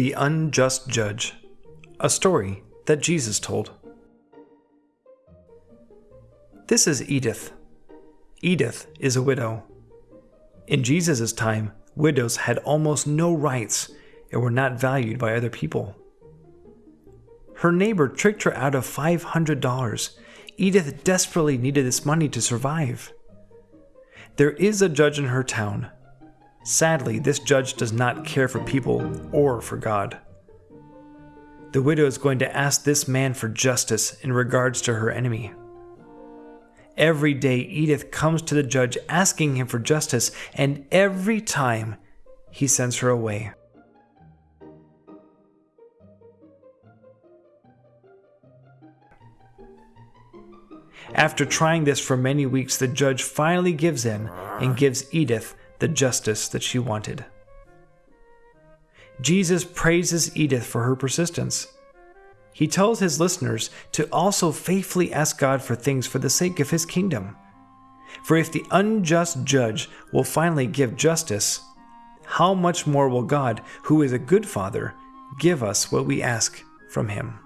The Unjust Judge, a story that Jesus told. This is Edith. Edith is a widow. In Jesus' time, widows had almost no rights and were not valued by other people. Her neighbor tricked her out of $500. Edith desperately needed this money to survive. There is a judge in her town. Sadly, this judge does not care for people or for God. The widow is going to ask this man for justice in regards to her enemy. Every day, Edith comes to the judge asking him for justice, and every time he sends her away. After trying this for many weeks, the judge finally gives in and gives Edith the justice that she wanted. Jesus praises Edith for her persistence. He tells his listeners to also faithfully ask God for things for the sake of his kingdom. For if the unjust judge will finally give justice, how much more will God, who is a good father, give us what we ask from him?